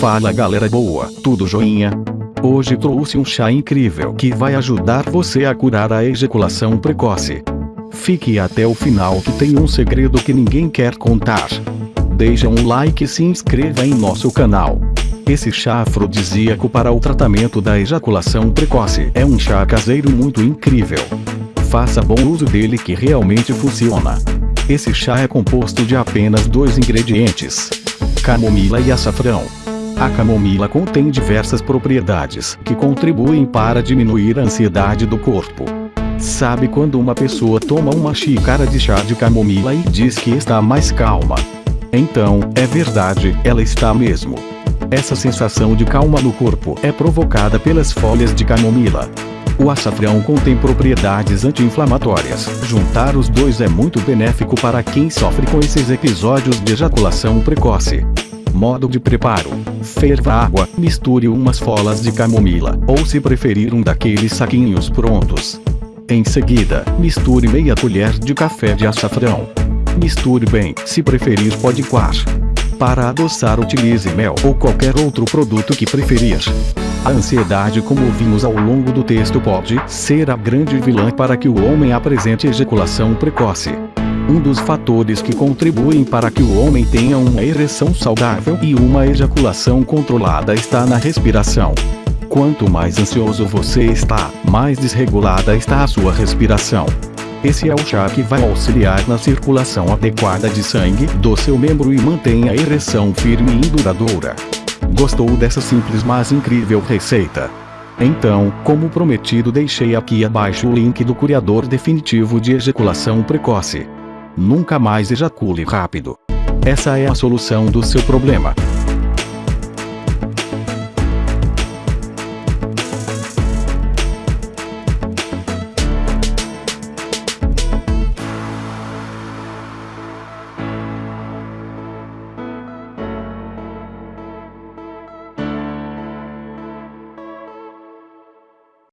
Fala galera boa, tudo joinha? Hoje trouxe um chá incrível que vai ajudar você a curar a ejaculação precoce. Fique até o final que tem um segredo que ninguém quer contar. Deixa um like e se inscreva em nosso canal. Esse chá afrodisíaco para o tratamento da ejaculação precoce é um chá caseiro muito incrível. Faça bom uso dele que realmente funciona. Esse chá é composto de apenas dois ingredientes. Camomila e açafrão. A camomila contém diversas propriedades que contribuem para diminuir a ansiedade do corpo. Sabe quando uma pessoa toma uma xícara de chá de camomila e diz que está mais calma? Então, é verdade, ela está mesmo. Essa sensação de calma no corpo é provocada pelas folhas de camomila. O açafrão contém propriedades anti-inflamatórias. Juntar os dois é muito benéfico para quem sofre com esses episódios de ejaculação precoce. Modo de preparo. Ferva água, misture umas folhas de camomila, ou se preferir um daqueles saquinhos prontos. Em seguida, misture meia colher de café de açafrão. Misture bem, se preferir pode coar. Para adoçar utilize mel ou qualquer outro produto que preferir. A ansiedade como vimos ao longo do texto pode ser a grande vilã para que o homem apresente ejaculação precoce. Um dos fatores que contribuem para que o homem tenha uma ereção saudável e uma ejaculação controlada está na respiração. Quanto mais ansioso você está, mais desregulada está a sua respiração. Esse é o chá que vai auxiliar na circulação adequada de sangue do seu membro e mantém a ereção firme e duradoura. Gostou dessa simples mas incrível receita? Então, como prometido deixei aqui abaixo o link do curiador definitivo de ejaculação precoce. Nunca mais ejacule rápido. Essa é a solução do seu problema.